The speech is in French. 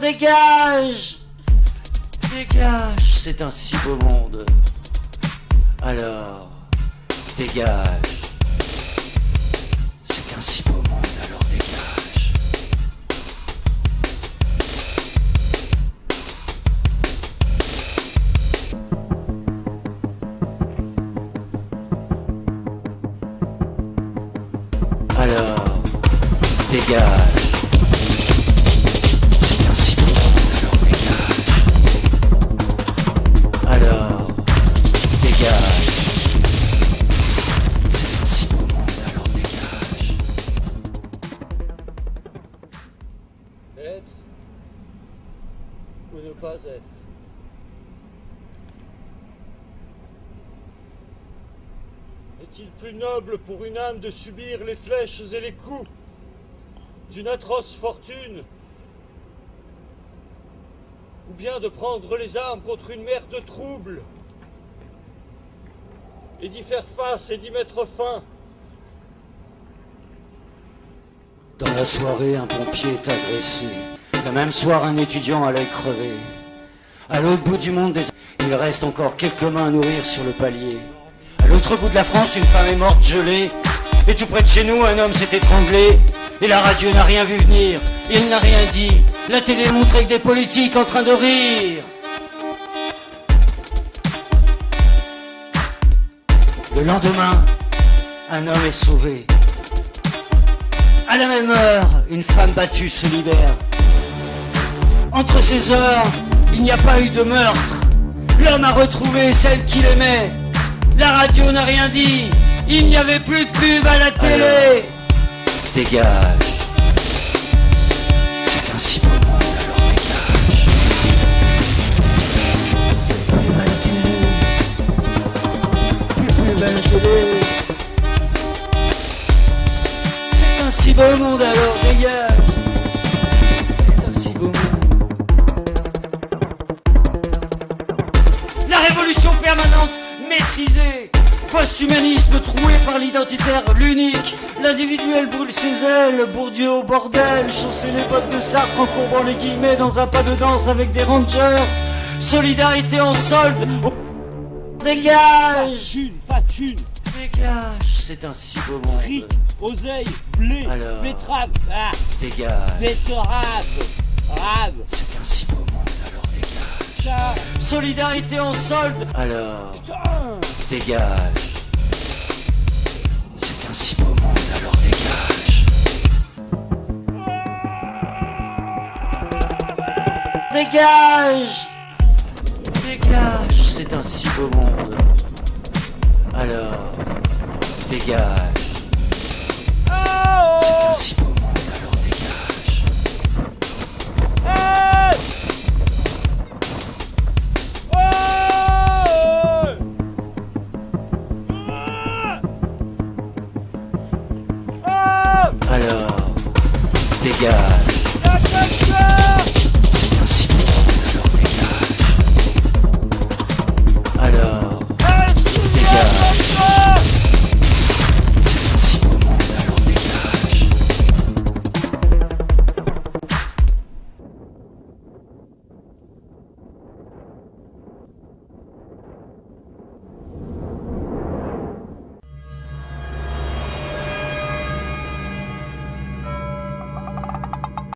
Dégage Dégage C'est un si beau monde. Alors, dégage. C'est un si beau monde, alors dégage. Alors, dégage. Ou ne pas être Est-il plus noble pour une âme de subir les flèches et les coups d'une atroce fortune Ou bien de prendre les armes contre une mer de troubles et d'y faire face et d'y mettre fin? Dans la soirée, un pompier est agressé. Le même soir, un étudiant à l'œil crevé. À l'autre bout du monde, des... il reste encore quelques mains à nourrir sur le palier. À l'autre bout de la France, une femme est morte gelée. Et tout près de chez nous, un homme s'est étranglé. Et la radio n'a rien vu venir. Il n'a rien dit. La télé montre avec des politiques en train de rire. Le lendemain, un homme est sauvé. À la même heure, une femme battue se libère. Entre ces heures, il n'y a pas eu de meurtre. L'homme a retrouvé celle qu'il aimait. La radio n'a rien dit. Il n'y avait plus de pub à la télé. Dégage. C'est un si beau monde, alors dégage. Plus à la télé. Plus pub à la télé. C'est un si beau monde alors dégage révolution permanente maîtrisée. Post-humanisme troué par l'identitaire, l'unique. L'individuel brûle ses ailes, Bourdieu au bordel. Chausser les bottes de Sartre en courbant les guillemets Dans un pas de danse avec des rangers. Solidarité en solde au- Dégage. Pas thune Dégage C'est un si beau monde. Fric, oseille, blé, Alors. betterave, ah, Dégage. Betterave, rave, C'est un si beau monde, Solidarité en solde. Alors, dégage. C'est un si beau monde, alors dégage. Dégage Dégage C'est un si beau monde. Alors, dégage. C'est un Ah!